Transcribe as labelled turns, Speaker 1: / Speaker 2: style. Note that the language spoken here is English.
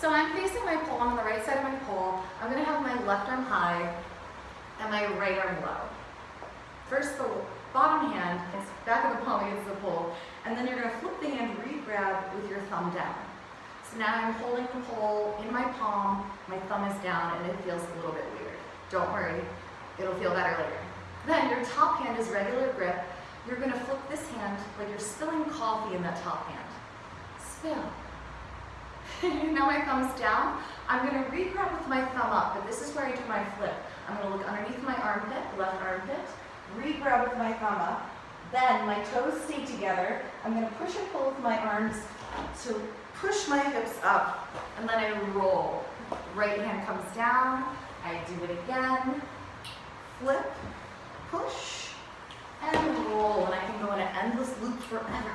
Speaker 1: So I'm facing my pole, on the right side of my pole. I'm gonna have my left arm high and my right arm low. First, the bottom hand is back of the palm against the pole, and then you're gonna flip the hand, re-grab with your thumb down. So now I'm holding the pole in my palm, my thumb is down, and it feels a little bit weird. Don't worry, it'll feel better later. Then your top hand is regular grip. You're gonna flip this hand like you're spilling coffee in that top hand. Spill. now my thumb's down. I'm gonna re-grab with my thumb up, but this is where I do my flip. I'm gonna look underneath my armpit, left armpit, re-grab with my thumb up, then my toes stay together. I'm gonna push and pull with my arms to push my hips up, and then I roll. Right hand comes down, I do it again, flip, push, and roll, and I can go in an endless loop forever.